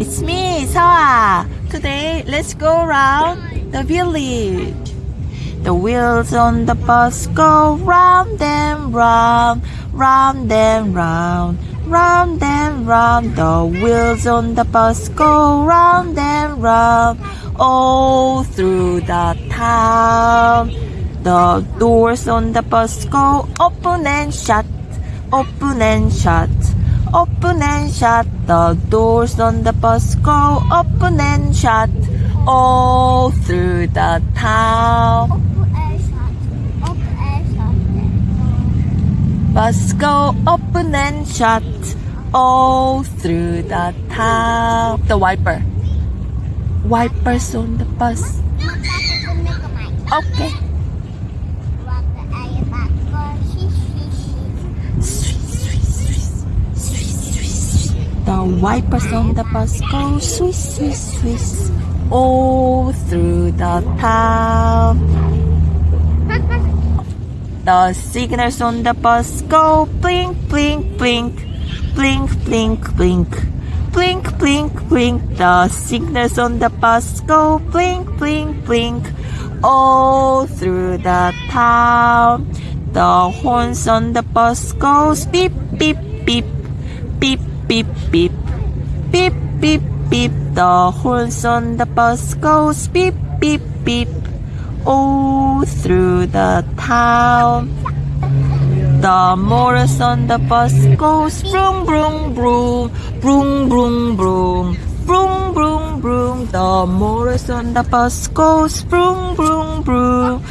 It's me, Sawa. Today, let's go around the village. The wheels on the bus go round and round, round and round, round and round. The wheels on the bus go round and round, all through the town. The doors on the bus go open and shut, open and shut, open and shut. The doors on the bus go open and shut, all through the town. Open air shot. Open air shot. Bus go open and shut all through the town. The wiper. Wipers on the bus. Magpapapunig ka, Mike. Okay. The wipers on the bus go swish, swish, swish all through the town. The signals on the bus go blink, blink, blink, blink, blink, blink, blink, blink, blink. The signals on the bus go blink, blink, blink, all through the town. The horns on the bus goes beep, beep, beep, beep, beep, beep, beep, beep, beep. The horns on the bus goes beep, beep, beep, all through the town. The motors on the bus goes vroom, vroom, vroom, vroom, vroom, vroom, vroom, vroom, vroom. The motors on the bus goes vroom, vroom, vroom,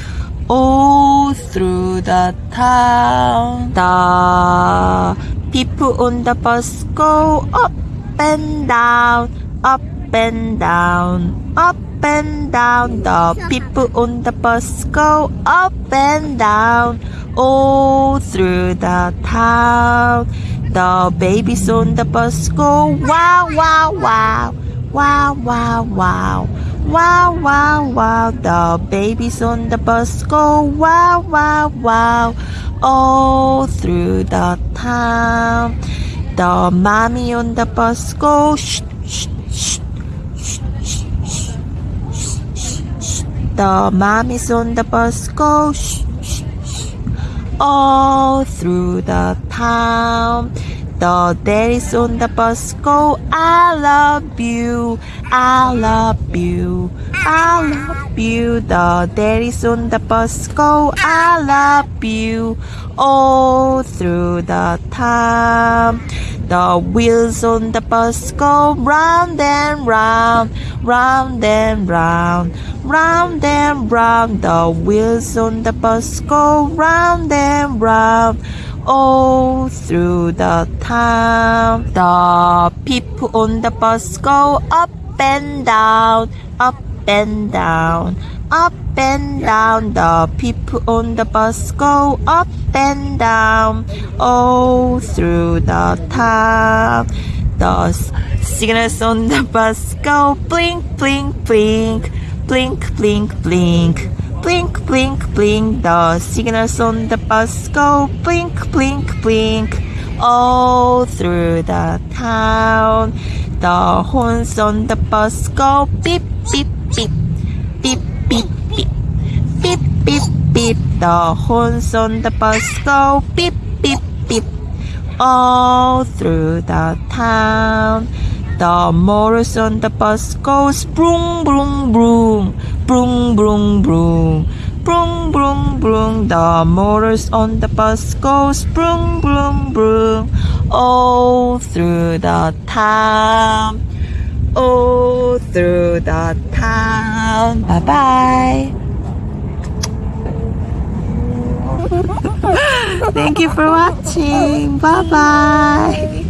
all through the town. The people on the bus go up and down, up and down, up and down. The people on the bus go up and down, all through the town. The babies on the bus go wow, wow, wow, wow, wow, wow. Wow, wow, wow, the babies on the bus go wow, wow, wow, all through the town. The mommy on the bus go shh, shh, shh, shh, shh, shh, shh. The mommies on the bus go shh, shh, shh, all through the town. The daddies on the bus go, I love you, I love you, I love you. The daddies on the bus go, I love you, all through the town. The wheels on the bus go round and round, round and round, round and round. The wheels on the bus go round and round, all through the town. The people on the bus go up and down, up and down, up and down. The people on the bus go up and down, all through the town. The signals on the bus go blink, blink, blink, blink, blink, blink. Blink, blink, blink. The signals on the bus go blink, blink, blink. All through the town. The horns on the bus go beep, beep, beep. Beep, beep, beep beep. The horns on the bus go beep beep beep. All through the town. The motors on the bus go broom broom broom. Broom broom broom. Broom broom broom. The motors on the bus go broom broom broom. All through the town all through the town. Bye bye. Thank you for watching. Bye bye.